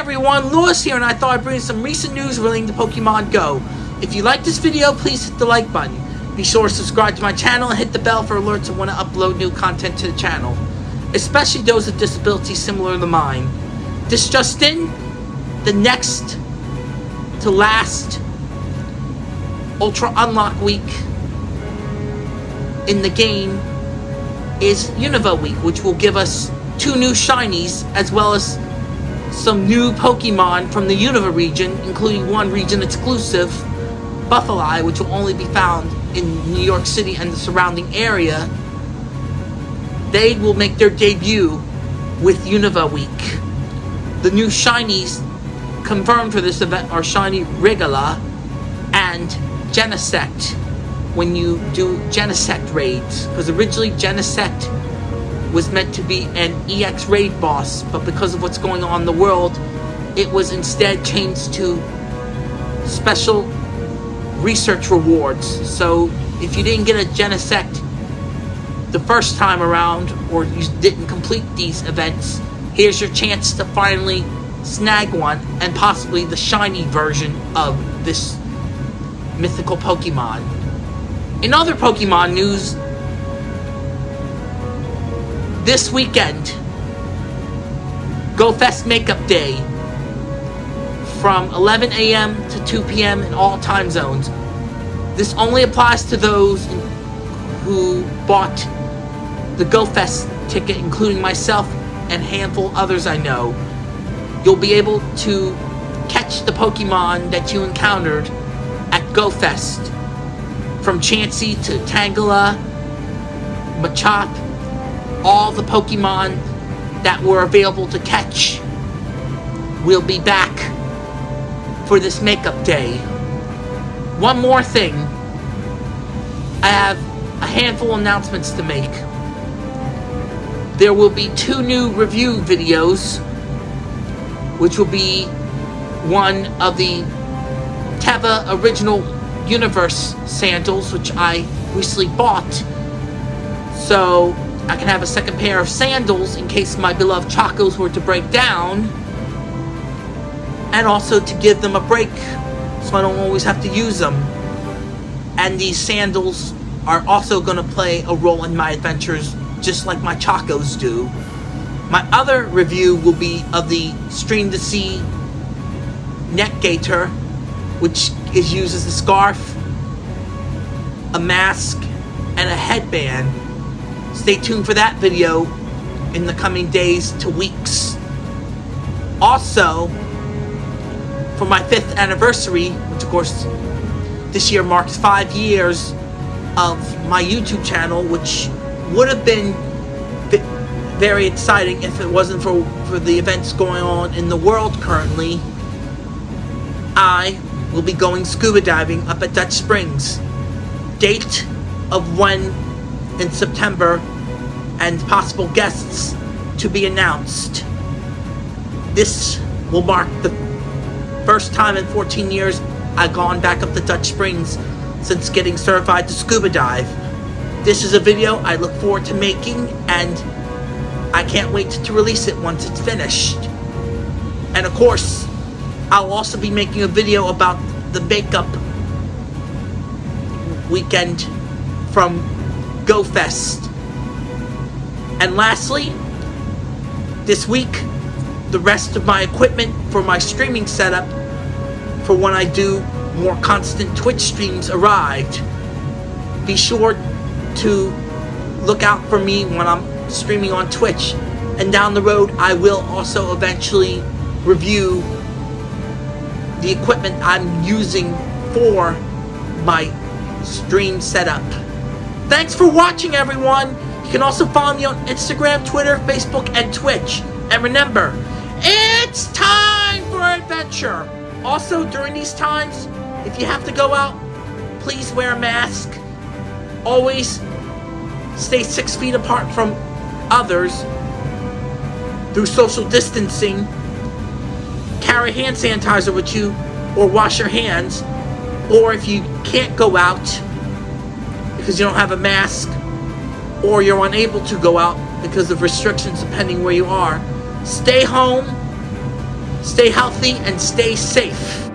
everyone, Lewis here and I thought I'd bring some recent news relating to Pokemon Go. If you like this video, please hit the like button. Be sure to subscribe to my channel and hit the bell for alerts when I upload new content to the channel. Especially those with disabilities similar to mine. This just in, the next to last Ultra Unlock Week in the game is Unova Week, which will give us two new shinies as well as some new Pokemon from the Unova region, including one region exclusive, Bouffalant, which will only be found in New York City and the surrounding area. They will make their debut with Unova Week. The new shinies confirmed for this event are Shiny Regala and Genesect when you do Genesect raids. Because originally Genesect was meant to be an EX raid boss, but because of what's going on in the world, it was instead changed to special research rewards. So if you didn't get a Genesect the first time around, or you didn't complete these events, here's your chance to finally snag one, and possibly the shiny version of this mythical Pokemon. In other Pokemon news, this weekend, GoFest Makeup Day from 11 a.m. to 2 p.m. in all time zones. This only applies to those who bought the GoFest ticket, including myself and handful others I know. You'll be able to catch the Pokemon that you encountered at GoFest. From Chansey to Tangela, Machop, all the Pokemon that were available to catch will be back for this makeup day. One more thing. I have a handful of announcements to make. There will be two new review videos, which will be one of the Teva Original Universal sandals, which I recently bought. So I can have a second pair of sandals in case my beloved Chacos were to break down. And also to give them a break so I don't always have to use them. And these sandals are also going to play a role in my adventures just like my Chacos do. My other review will be of the Stream to Sea neck gaiter, which is used as a scarf, a mask, and a headband Stay tuned for that video in the coming days to weeks. Also, for my fifth anniversary, which of course this year marks five years of my YouTube channel, which would have been very exciting if it wasn't for, for the events going on in the world currently. I will be going scuba diving up at Dutch Springs. Date of when in September and possible guests to be announced. This will mark the first time in 14 years I've gone back up to Dutch Springs since getting certified to scuba dive. This is a video I look forward to making and I can't wait to release it once it's finished. And of course, I'll also be making a video about the makeup weekend from GoFest. And lastly, this week, the rest of my equipment for my streaming setup for when I do more constant Twitch streams arrived. Be sure to look out for me when I'm streaming on Twitch. And down the road, I will also eventually review the equipment I'm using for my stream setup. Thanks for watching, everyone! You can also follow me on Instagram, Twitter, Facebook, and Twitch. And remember, it's time for adventure! Also, during these times, if you have to go out, please wear a mask. Always stay six feet apart from others through social distancing. Carry hand sanitizer with you or wash your hands. Or if you can't go out, because you don't have a mask or you're unable to go out because of restrictions depending where you are, stay home, Stay healthy and stay safe.